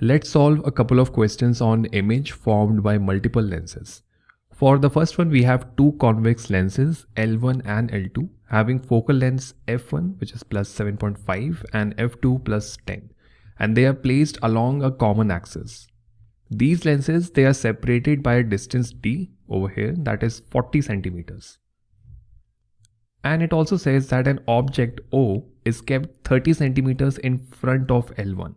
Let's solve a couple of questions on image formed by multiple lenses. For the first one, we have two convex lenses L1 and L2 having focal lengths f1 which is plus 7.5 and f2 plus 10 and they are placed along a common axis. These lenses, they are separated by a distance d over here that is 40 centimeters. And it also says that an object O is kept 30 centimeters in front of L1.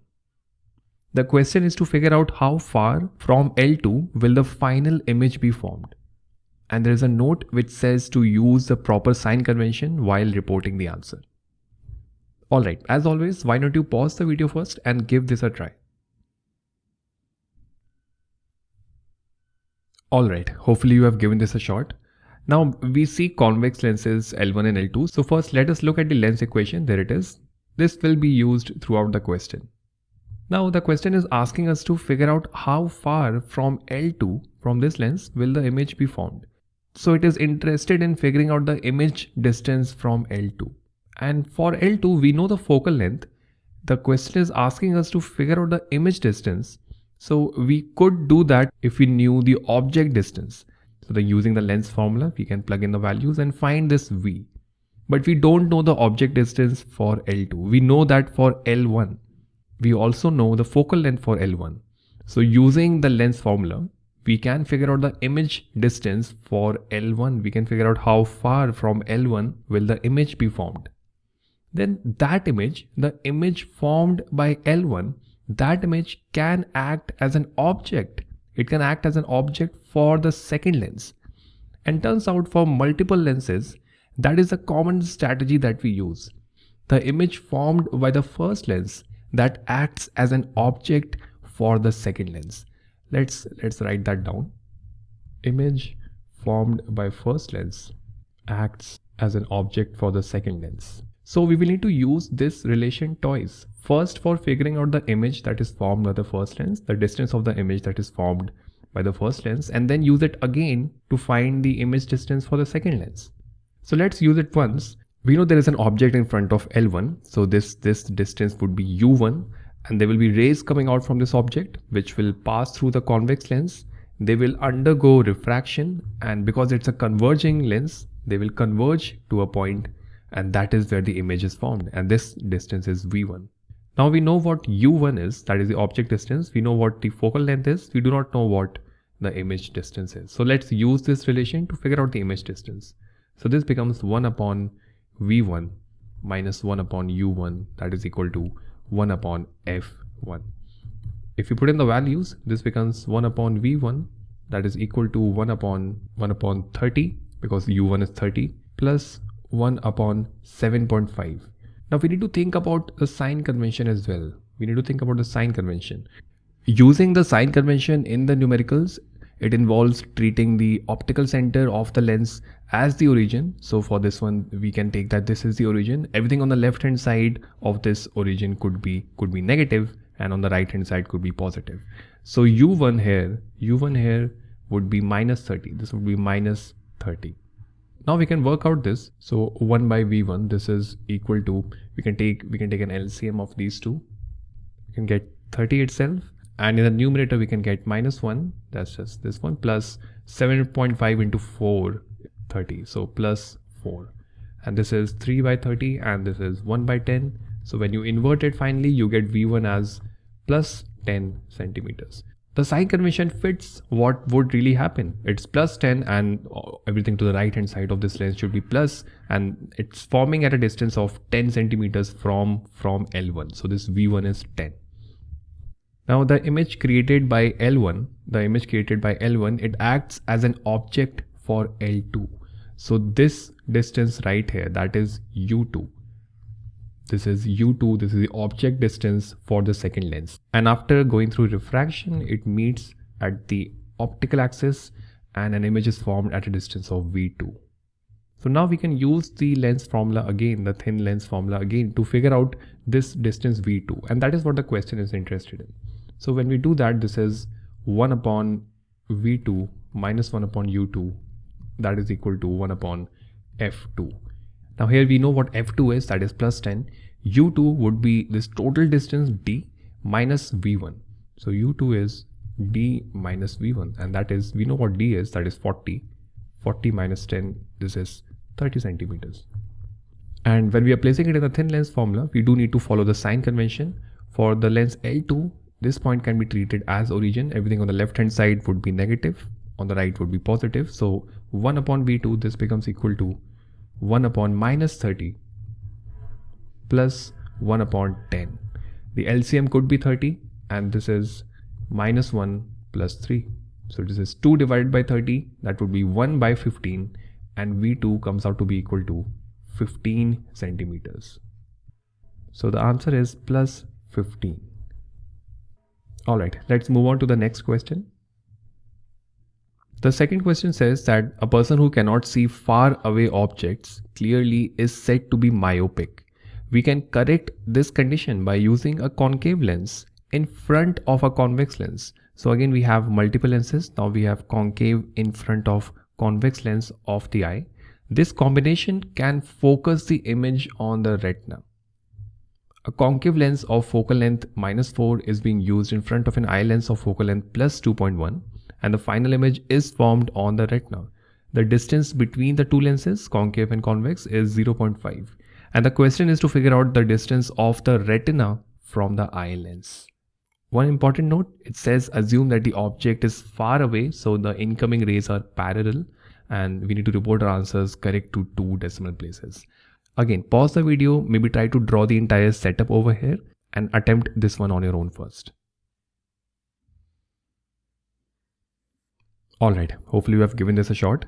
The question is to figure out how far from L2 will the final image be formed. And there is a note which says to use the proper sign convention while reporting the answer. Alright, as always, why don't you pause the video first and give this a try. Alright, hopefully you have given this a shot. Now we see convex lenses L1 and L2. So first let us look at the lens equation. There it is. This will be used throughout the question. Now the question is asking us to figure out how far from L2 from this lens will the image be formed. So it is interested in figuring out the image distance from L2. And for L2 we know the focal length. The question is asking us to figure out the image distance. So we could do that if we knew the object distance. So then using the lens formula, we can plug in the values and find this V. But we don't know the object distance for L2. We know that for L1 we also know the focal length for L1. So using the lens formula, we can figure out the image distance for L1. We can figure out how far from L1 will the image be formed. Then that image, the image formed by L1, that image can act as an object. It can act as an object for the second lens. And turns out for multiple lenses, that is a common strategy that we use. The image formed by the first lens that acts as an object for the second lens. Let's, let's write that down. Image formed by first lens acts as an object for the second lens. So we will need to use this relation twice. First for figuring out the image that is formed by the first lens, the distance of the image that is formed by the first lens and then use it again to find the image distance for the second lens. So let's use it once we know there is an object in front of L1. So this, this distance would be U1 and there will be rays coming out from this object which will pass through the convex lens. They will undergo refraction and because it's a converging lens, they will converge to a point and that is where the image is formed and this distance is V1. Now we know what U1 is, that is the object distance. We know what the focal length is. We do not know what the image distance is. So let's use this relation to figure out the image distance. So this becomes 1 upon v1 minus 1 upon u1 that is equal to 1 upon f1. If you put in the values, this becomes 1 upon v1 that is equal to 1 upon 1 upon 30 because u1 is 30 plus 1 upon 7.5. Now we need to think about the sign convention as well. We need to think about the sign convention. Using the sign convention in the numericals, it involves treating the optical center of the lens as the origin. So for this one, we can take that this is the origin. Everything on the left hand side of this origin could be could be negative and on the right hand side could be positive. So u1 here, u1 here would be minus 30. This would be minus 30. Now we can work out this. So 1 by v1, this is equal to, we can take, we can take an LCM of these two. We can get 30 itself. And in the numerator, we can get minus 1. That's just this one plus 7.5 into 4 30 so plus 4 and this is 3 by 30 and this is 1 by 10 so when you invert it finally you get v1 as plus 10 centimeters. The sign convention fits what would really happen. It's plus 10 and everything to the right hand side of this lens should be plus and it's forming at a distance of 10 centimeters from from l1 so this v1 is 10 now the image created by L1, the image created by L1, it acts as an object for L2. So this distance right here, that is U2. This is U2, this is the object distance for the second lens. And after going through refraction, it meets at the optical axis and an image is formed at a distance of V2. So now we can use the lens formula again, the thin lens formula again to figure out this distance V2. And that is what the question is interested in. So when we do that, this is 1 upon V2 minus 1 upon U2 that is equal to 1 upon f2. Now here we know what f2 is that is plus 10. u2 would be this total distance d minus v1. So u2 is d minus v1 and that is, we know what d is, that is 40. 40 minus 10, this is 30 centimeters. And when we are placing it in the thin lens formula, we do need to follow the sign convention. For the lens L2, this point can be treated as origin. Everything on the left hand side would be negative, on the right would be positive. So 1 upon V2, this becomes equal to 1 upon minus 30 plus 1 upon 10. The LCM could be 30 and this is minus 1 plus 3. So this is 2 divided by 30, that would be 1 by 15 and V2 comes out to be equal to 15 centimeters. So the answer is plus 15. Alright, let's move on to the next question. The second question says that a person who cannot see far away objects clearly is said to be myopic. We can correct this condition by using a concave lens in front of a convex lens. So again we have multiple lenses. Now we have concave in front of convex lens of the eye. This combination can focus the image on the retina. A concave lens of focal length minus 4 is being used in front of an eye lens of focal length plus 2.1 and the final image is formed on the retina. The distance between the two lenses, concave and convex, is 0.5 and the question is to figure out the distance of the retina from the eye lens. One important note, it says assume that the object is far away so the incoming rays are parallel and we need to report our answers correct to two decimal places. Again, pause the video, maybe try to draw the entire setup over here and attempt this one on your own first. Alright, hopefully you have given this a shot.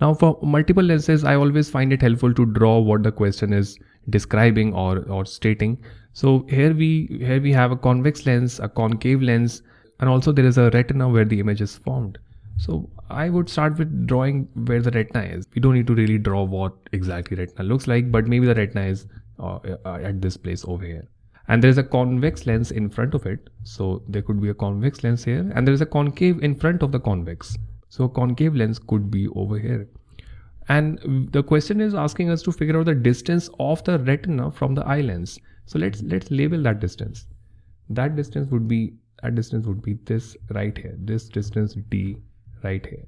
Now for multiple lenses, I always find it helpful to draw what the question is describing or, or stating. So here we, here we have a convex lens, a concave lens, and also there is a retina where the image is formed. So I would start with drawing where the retina is. We don't need to really draw what exactly retina looks like, but maybe the retina is uh, uh, at this place over here. And there is a convex lens in front of it. So there could be a convex lens here and there is a concave in front of the convex. So a concave lens could be over here. And the question is asking us to figure out the distance of the retina from the eye lens. So let's let's label that distance. That distance would be that distance would be this right here. This distance d right here.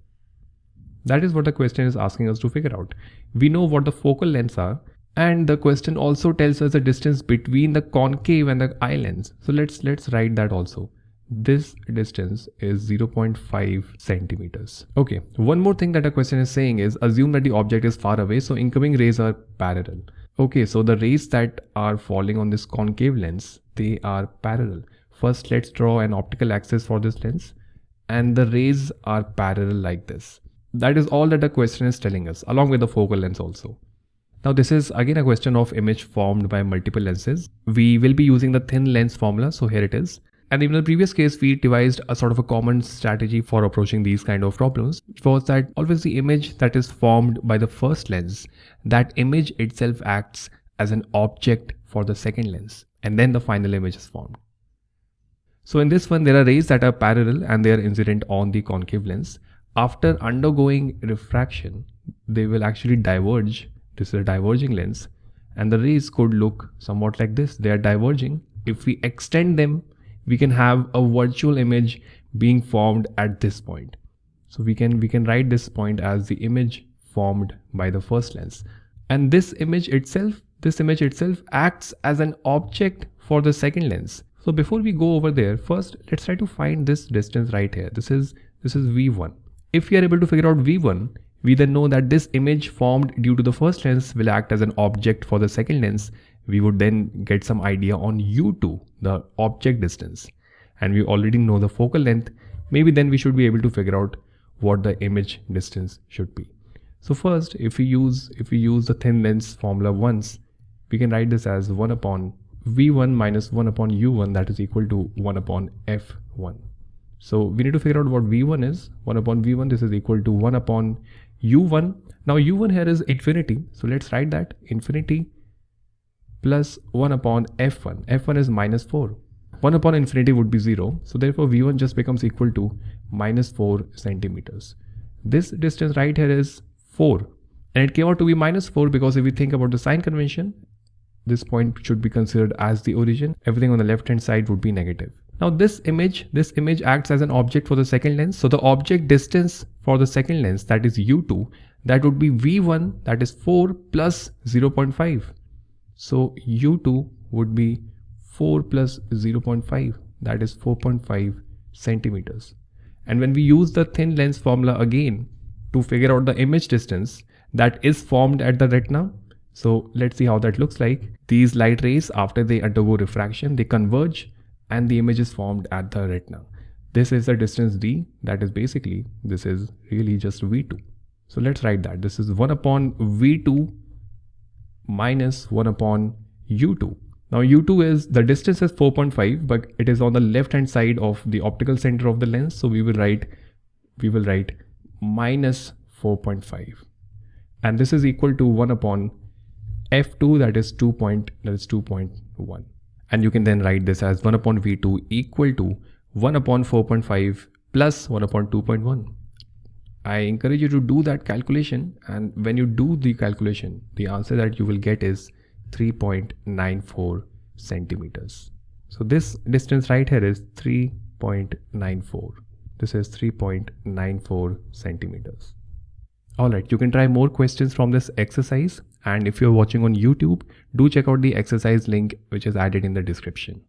That is what the question is asking us to figure out. We know what the focal lengths are and the question also tells us the distance between the concave and the eye lens. So let's let's write that also. This distance is 0.5 centimeters. Okay, one more thing that the question is saying is assume that the object is far away so incoming rays are parallel. Okay, so the rays that are falling on this concave lens, they are parallel. First, let's draw an optical axis for this lens and the rays are parallel like this. That is all that the question is telling us along with the focal length also. Now this is again a question of image formed by multiple lenses. We will be using the thin lens formula. So here it is. And in the previous case, we devised a sort of a common strategy for approaching these kind of problems. It was that always the image that is formed by the first lens, that image itself acts as an object for the second lens. And then the final image is formed. So in this one, there are rays that are parallel and they are incident on the concave lens. After undergoing refraction, they will actually diverge. This is a diverging lens and the rays could look somewhat like this. They are diverging. If we extend them, we can have a virtual image being formed at this point. So we can, we can write this point as the image formed by the first lens. And this image itself, this image itself acts as an object for the second lens. So before we go over there, first let's try to find this distance right here. This is this is V1. If we are able to figure out V1, we then know that this image formed due to the first lens will act as an object for the second lens. We would then get some idea on U2, the object distance. And we already know the focal length. Maybe then we should be able to figure out what the image distance should be. So first, if we use if we use the thin lens formula once, we can write this as 1 upon v1 minus 1 upon u1 that is equal to 1 upon f1. So we need to figure out what v1 is. 1 upon v1 this is equal to 1 upon u1. Now u1 here is infinity. So let's write that infinity plus 1 upon f1. f1 is minus 4. 1 upon infinity would be 0. So therefore v1 just becomes equal to minus 4 centimeters. This distance right here is 4 and it came out to be minus 4 because if we think about the sign convention this point should be considered as the origin. Everything on the left hand side would be negative. Now this image, this image acts as an object for the second lens. So the object distance for the second lens that is U2 that would be V1 that is 4 plus 0.5. So U2 would be 4 plus 0.5 that is 4.5 centimeters. And when we use the thin lens formula again to figure out the image distance that is formed at the retina. So let's see how that looks like. These light rays after they undergo refraction, they converge and the image is formed at the retina. This is the distance d that is basically this is really just v2. So let's write that this is 1 upon v2 minus 1 upon u2. Now u2 is the distance is 4.5 but it is on the left hand side of the optical center of the lens so we will write we will write minus 4.5 and this is equal to 1 upon f2 that is 2 point that is 2.1 and you can then write this as 1 upon v2 equal to 1 upon 4.5 plus 1 upon 2.1. I encourage you to do that calculation and when you do the calculation, the answer that you will get is 3.94 centimeters. So this distance right here is 3.94. This is 3.94 centimeters. Alright, you can try more questions from this exercise and if you're watching on YouTube, do check out the exercise link which is added in the description.